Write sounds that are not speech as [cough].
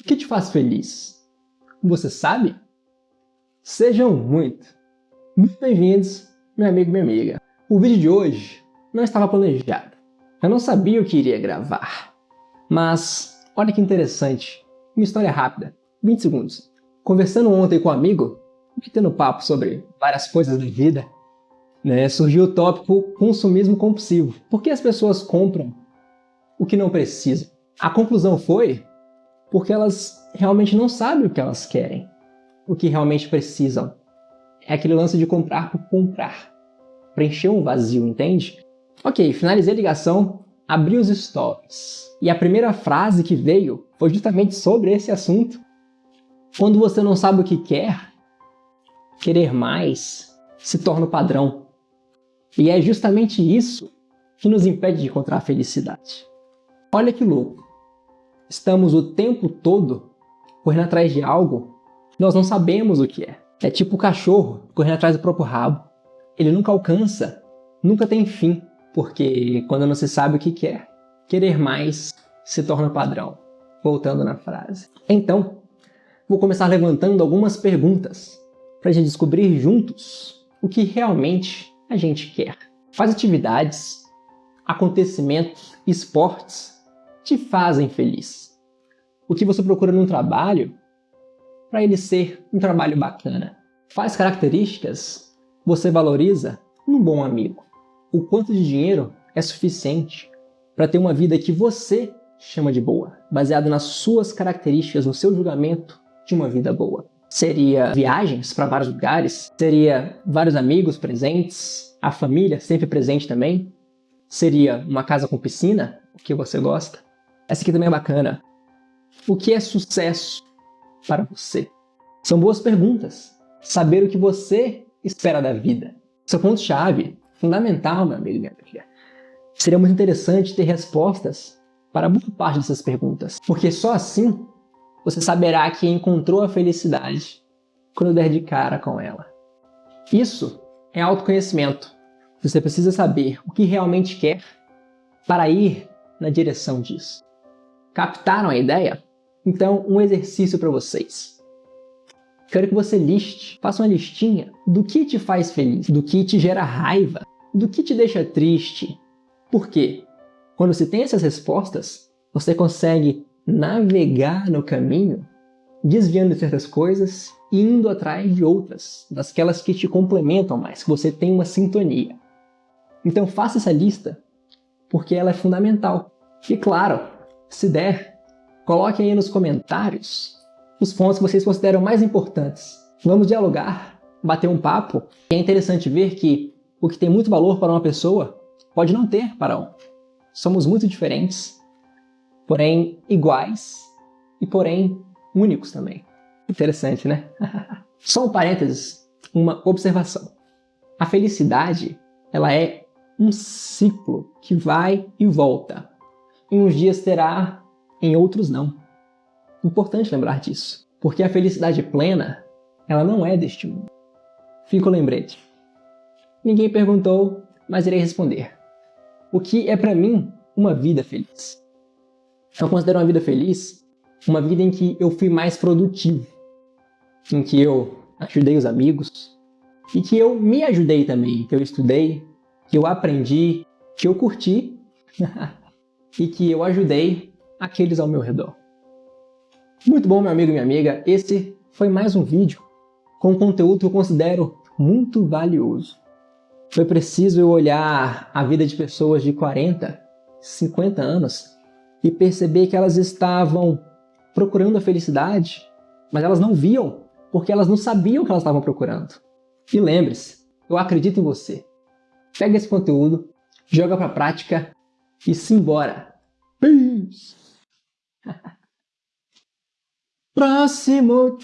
O que te faz feliz? Você sabe? Sejam muito, bem-vindos, meu amigo e minha amiga. O vídeo de hoje não estava planejado. Eu não sabia o que iria gravar. Mas, olha que interessante. Uma história rápida, 20 segundos. Conversando ontem com um amigo, metendo papo sobre várias coisas da vida, né, surgiu o tópico consumismo compulsivo. Por que as pessoas compram o que não precisam? A conclusão foi porque elas realmente não sabem o que elas querem, o que realmente precisam. É aquele lance de comprar por comprar. Preencher um vazio, entende? Ok, finalizei a ligação, abri os stories. E a primeira frase que veio foi justamente sobre esse assunto. Quando você não sabe o que quer, querer mais se torna o padrão. E é justamente isso que nos impede de encontrar a felicidade. Olha que louco. Estamos o tempo todo correndo atrás de algo que nós não sabemos o que é. É tipo o cachorro correndo atrás do próprio rabo. Ele nunca alcança, nunca tem fim, porque quando não se sabe o que quer, querer mais se torna padrão. Voltando na frase. Então, vou começar levantando algumas perguntas para a gente descobrir juntos o que realmente a gente quer. Quais atividades, acontecimentos, esportes te fazem feliz? O que você procura num trabalho para ele ser um trabalho bacana? Quais características você valoriza num bom amigo? O quanto de dinheiro é suficiente para ter uma vida que você chama de boa, baseado nas suas características, no seu julgamento de uma vida boa? Seria viagens para vários lugares? Seria vários amigos presentes? A família sempre presente também? Seria uma casa com piscina? O que você gosta? Essa aqui também é bacana. O que é sucesso para você? São boas perguntas. Saber o que você espera da vida. Seu ponto-chave, fundamental, meu amigo e minha amiga. Seria muito interessante ter respostas para boa parte dessas perguntas, porque só assim você saberá que encontrou a felicidade quando der de cara com ela. Isso é autoconhecimento. Você precisa saber o que realmente quer para ir na direção disso. Captaram a ideia? Então, um exercício para vocês. Quero que você liste, faça uma listinha do que te faz feliz, do que te gera raiva, do que te deixa triste. Por quê? Quando você tem essas respostas, você consegue navegar no caminho, desviando de certas coisas e indo atrás de outras, dasquelas que te complementam mais, que você tem uma sintonia. Então faça essa lista, porque ela é fundamental. E claro, se der, coloque aí nos comentários os pontos que vocês consideram mais importantes. Vamos dialogar, bater um papo. E é interessante ver que o que tem muito valor para uma pessoa pode não ter para um. Somos muito diferentes, porém iguais e porém únicos também. Interessante, né? [laughs] Só um parênteses, uma observação. A felicidade, ela é um ciclo que vai e volta em uns dias terá, em outros não. Importante lembrar disso, porque a felicidade plena, ela não é deste mundo. Fica o lembrete. Ninguém perguntou, mas irei responder. O que é para mim uma vida feliz? Eu considero uma vida feliz uma vida em que eu fui mais produtivo, em que eu ajudei os amigos e que eu me ajudei também, que eu estudei, que eu aprendi, que eu curti [laughs] e que eu ajudei aqueles ao meu redor. Muito bom, meu amigo e minha amiga, esse foi mais um vídeo com conteúdo que eu considero muito valioso. Foi preciso eu olhar a vida de pessoas de 40, 50 anos e perceber que elas estavam procurando a felicidade, mas elas não viam porque elas não sabiam o que elas estavam procurando. E lembre-se, eu acredito em você. Pega esse conteúdo, joga para prática e simbora. Peace! [laughs] Próximo!